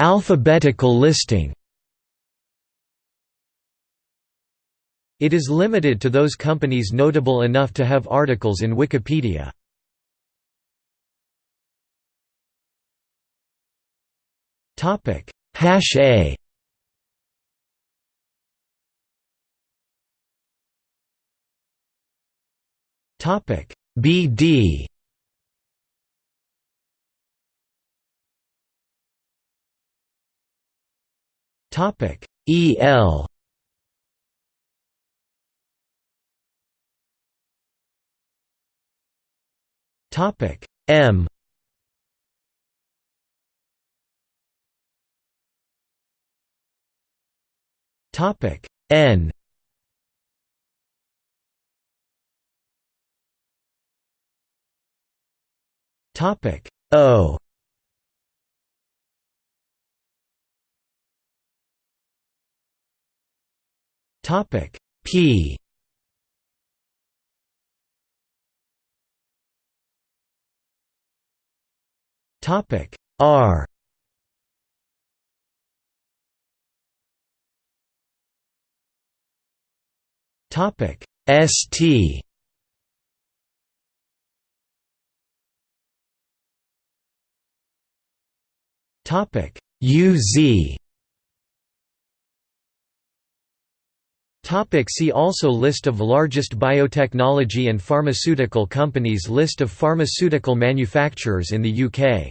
Alphabetical listing It is limited to those companies notable enough to have articles in Wikipedia. Topic. Hash A Topic. BD Topic. EL Topic. M. Topic. N. Topic. O Topic P. Topic R. Topic ST Topic UZ Topic see also List of largest biotechnology and pharmaceutical companies List of pharmaceutical manufacturers in the UK